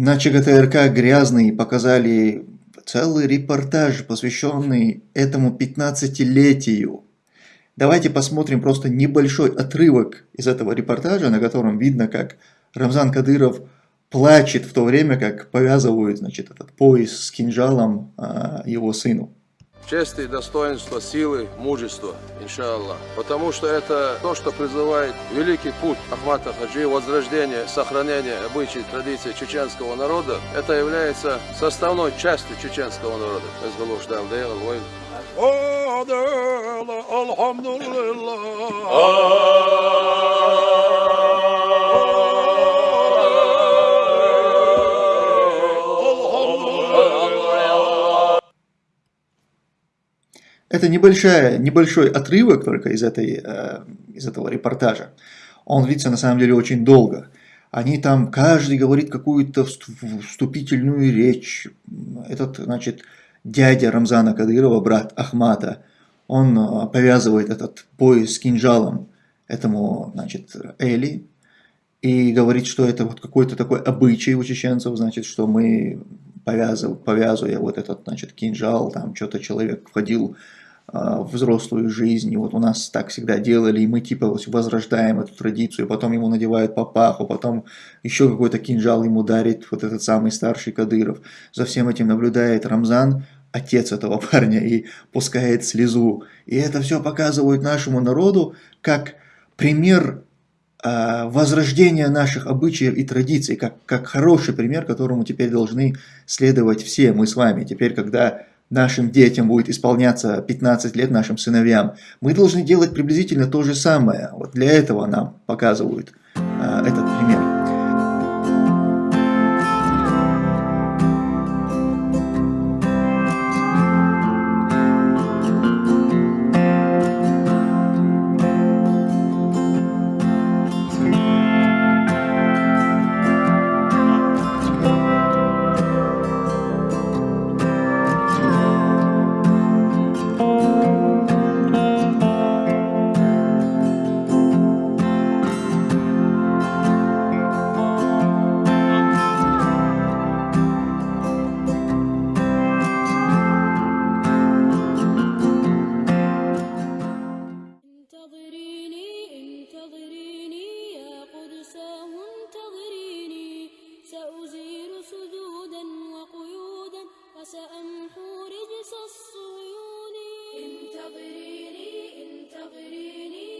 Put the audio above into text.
На ЧГТРК «Грязный» показали целый репортаж, посвященный этому 15-летию. Давайте посмотрим просто небольшой отрывок из этого репортажа, на котором видно, как Рамзан Кадыров плачет в то время, как повязывают значит, этот пояс с кинжалом а, его сыну. Чести, достоинство, силы, мужество, иншаллах. Потому что это то, что призывает великий путь Ахмата Хаджи, возрождение, сохранение обычаев, традиций чеченского народа. Это является составной частью чеченского народа. Это небольшая, небольшой отрывок только из, этой, э, из этого репортажа. Он длится на самом деле очень долго. Они там, каждый говорит какую-то вступительную речь. Этот, значит, дядя Рамзана Кадырова, брат Ахмата, он э, повязывает этот пояс с кинжалом этому, значит, Эли, и говорит, что это вот какой-то такой обычай у чеченцев, значит, что мы повязывая, повязывая вот этот, значит, кинжал, там что-то человек входил а, в взрослую жизнь, и вот у нас так всегда делали, и мы типа возрождаем эту традицию, потом ему надевают папаху, потом еще какой-то кинжал ему дарит вот этот самый старший Кадыров. За всем этим наблюдает Рамзан, отец этого парня, и пускает слезу. И это все показывает нашему народу как пример а, возрождения наших обычаев и традиций, как, как хороший пример, которому теперь должны следовать все мы с вами. Теперь, когда нашим детям будет исполняться 15 лет, нашим сыновьям, мы должны делать приблизительно то же самое. Вот для этого нам показывают а, этот пример. الصيون. انتظريني انتظريني.